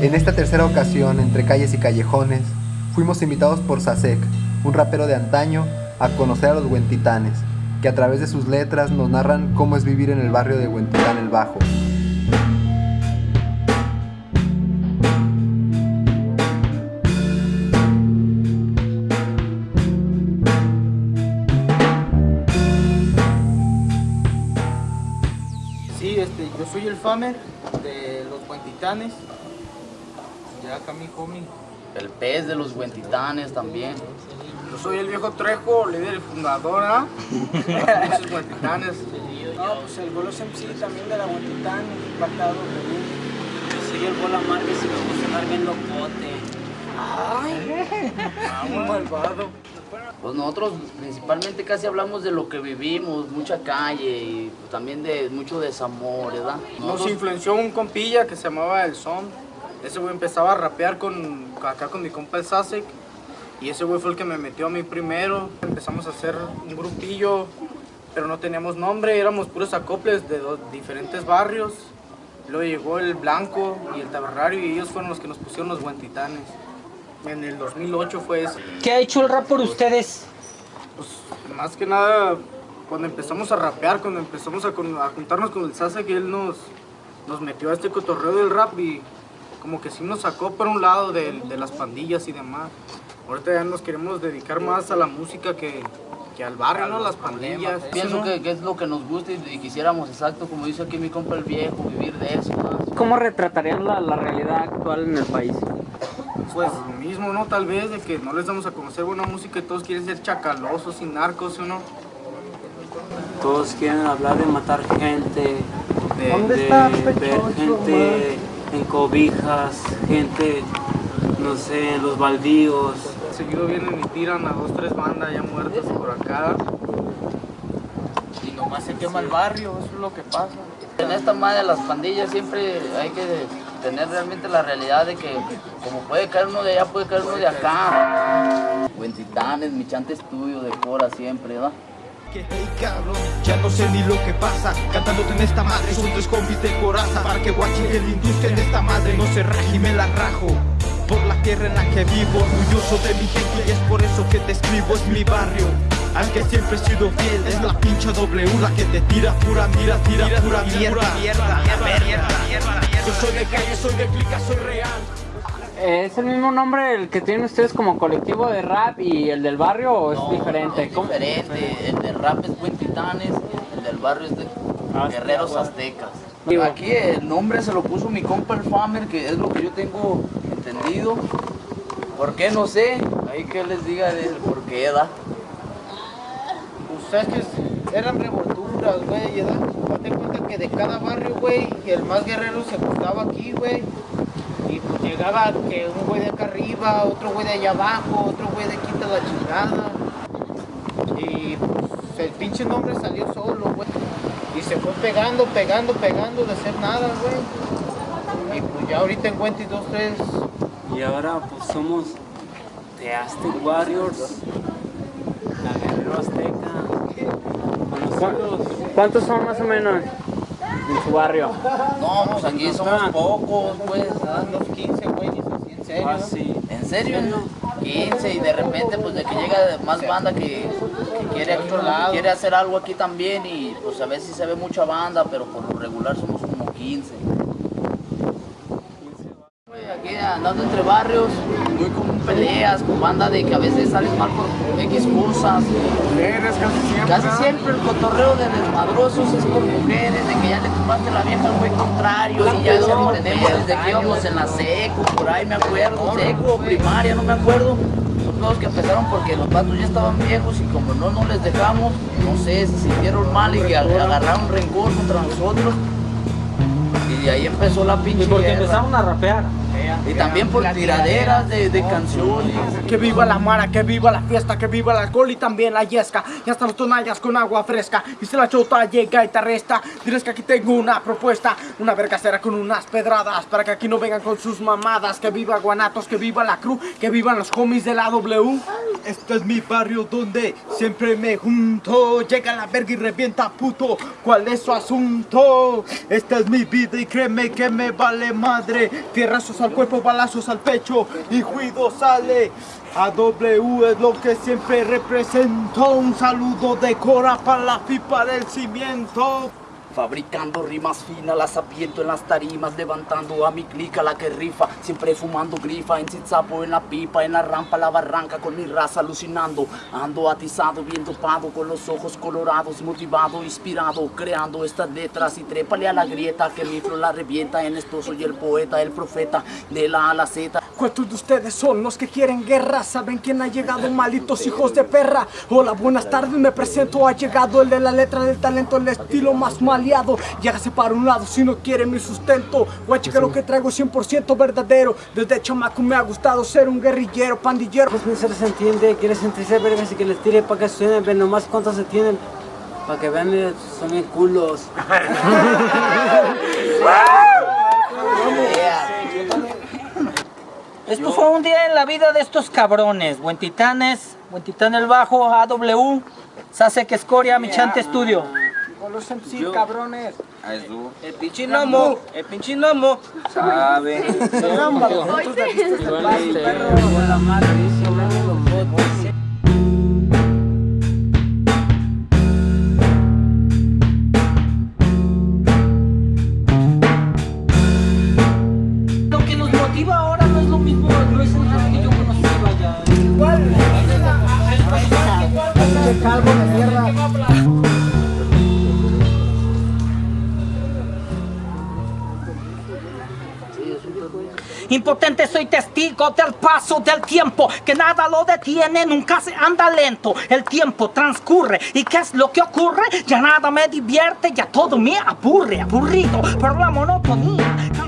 En esta tercera ocasión, entre calles y callejones, fuimos invitados por Sasek, un rapero de antaño, a conocer a los Huentitanes, que a través de sus letras nos narran cómo es vivir en el barrio de Huentitán el Bajo. Sí, este, yo soy el Famer de los Huentitanes. Ya acá mi homie. El pez de los Huentitanes también. Yo soy el viejo Trejo, líder y fundador ¿ah? de los Huentitanes. No, pues el Bolos MC también de la Huentitán, impactado. Yo soy el Bola Márquez y me gusta andar bien locote. Ah, un malvado. Pues nosotros principalmente casi hablamos de lo que vivimos, mucha calle y también de mucho desamor, ¿verdad? Nos influenció un compilla que se llamaba El Son. Ese güey empezaba a rapear con, acá con mi compa el Sasek. Y ese güey fue el que me metió a mí primero. Empezamos a hacer un grupillo, pero no teníamos nombre. Éramos puros acoples de dos diferentes barrios. Luego llegó el Blanco y el Tabernario y ellos fueron los que nos pusieron los Guantitanes. En el 2008 fue eso. ¿Qué ha hecho el rap por ustedes? Pues más que nada, cuando empezamos a rapear, cuando empezamos a, a juntarnos con el Sasa, que él nos, nos metió a este cotorreo del rap y como que sí nos sacó por un lado de, de las pandillas y demás. Ahorita ya nos queremos dedicar más a la música que, que al barrio, ¿no? Las pandillas. Pienso ¿no? que, que es lo que nos gusta y, y quisiéramos, exacto, como dice aquí mi compa el viejo, vivir de eso. ¿verdad? ¿Cómo retratarían la, la realidad actual en el país? Pues lo mismo, ¿no? Tal vez de que no les damos a conocer buena música y todos quieren ser chacalosos y narcos, ¿o no? Todos quieren hablar de matar gente, de, ¿Dónde de está ver gente en cobijas, gente, no sé, en los baldíos. Seguido vienen y tiran a dos, tres bandas ya muertas por acá. Y nomás se quema el barrio, eso es lo que pasa. En esta madre de las pandillas siempre hay que tener realmente la realidad de que como puede caer uno de allá, puede caer uno de acá. Huentitanes, mi chante estudio de cora siempre, ¿verdad? Que hey cabrón, ya no sé ni lo que pasa. Cantándote en esta madre, son tres combis de coraza. Para que guache el industria en esta madre No se raje y me la rajo. Por la tierra en la que vivo Orgulloso de mi gente y es por eso que te escribo Es mi barrio. Al que siempre he sido fiel Es la pincha W la que te tira pura mira, tira, pura mierda, mierda, mierda, Yo soy de calle, soy de clica, soy real ¿Es el mismo nombre el que tienen ustedes como colectivo de rap y el del barrio o es No, diferente? es ¿Cómo? diferente. El de rap es Huentitanes, el del barrio es de Guerreros Aztecas. Digo- Aquí el nombre se lo puso mi compa el Famer, que es lo que yo tengo entendido. ¿Por qué? No sé. Ahí que les diga del por qué, ¿da? Ustedes que eran revolturas, güey, ¿verdad? Date cuenta que de cada barrio, güey, el más guerrero se juntaba aquí, güey. Llegaba que un güey de acá arriba, otro güey de allá abajo, otro güey de quita la chingada. Y pues el pinche nombre salió solo, güey. Y se fue pegando, pegando, pegando de hacer nada, güey. Y pues ya ahorita en 22, 3, Y ahora pues somos The Aztec Warriors, la Guerrero Azteca. ¿Cuántos son más o menos en su barrio? No, pues aquí somos pocos, pues. ¿da? unos 15 güeyes así, en serio. Ah, sí. ¿En serio? 15 y de repente pues de que llega más banda que, que quiere, lado. quiere hacer algo aquí también y pues a veces se ve mucha banda, pero por lo regular somos como 15. Güey, Aquí andando entre barrios, muy común peleas con banda de que a veces salen mal por X cosas. Mujeres casi siempre. Casi siempre el cotorreo de desmadrosos es por mujeres, de que ya le tomaste la vieja al güey contrario y ya lo tenemos desde que íbamos en la seco, por ahí me acuerdo, seco, primaria, no me acuerdo. Son todos que empezaron porque los patos ya estaban viejos y como no nos les dejamos, no sé, se sintieron mal y agarraron rencor contra nosotros. Y de ahí empezó la pinche Y porque guerra. empezaron a rapear. Y también por tiraderas de, de canciones. Que viva la mara, que viva la fiesta, que viva el alcohol y también la yesca. Y hasta los tonallas con agua fresca. Y si la chota llega y te arresta, dirás que aquí tengo una propuesta. Una vergacera con unas pedradas. Para que aquí no vengan con sus mamadas. Que viva Guanatos, que viva la cruz, que vivan los homies de la W. Este es mi barrio donde siempre me junto. Llega la verga y revienta puto. ¿Cuál es su asunto? Esta es mi vida y créeme que me vale madre. Tierra sus alcohol cuerpo, balazos al pecho y juido sale. A W es lo que siempre represento. Un saludo de Cora para la pipa del cimiento. Fabricando rimas finas, las apiento en las tarimas, levantando a mi clica la que rifa, siempre fumando grifa, en Zitzapo, en la pipa, en la rampa, la barranca, con mi raza alucinando, ando atizado, bien dopado, con los ojos colorados, motivado, inspirado, creando estas letras. Y trépale a la grieta, que mi flow la revienta, en esto soy el poeta, el profeta, de la a la Z, ¿Cuántos de ustedes son los que quieren guerra? ¿Saben quién ha llegado, malitos hijos de perra? Hola, buenas tardes, me presento, ha llegado el de la letra del talento, el estilo más maleado. Llágase para un lado si no quiere mi sustento. Guache que lo que traigo es 100% verdadero. Desde chamaco me ha gustado ser un guerrillero, pandillero. Pues no se les entiende, quiere sentirse vergas y que les tire para que suenen, ven nomás cuántos se tienen. Para que vean, mira, son bien culos. Esto fue un día en la vida de estos cabrones. Buen Titanes, Buen Titán el Bajo, AW, Sasek Escoria, Michante Studio. Con los MC, cabrones. El pinche nomo, el pinche nomo. Sabe. Lo Impotente soy testigo del paso del tiempo, que nada lo detiene, nunca se anda lento. El tiempo transcurre y ¿qué es lo que ocurre? Ya nada me divierte, ya todo me aburre, aburrido por la monotonía.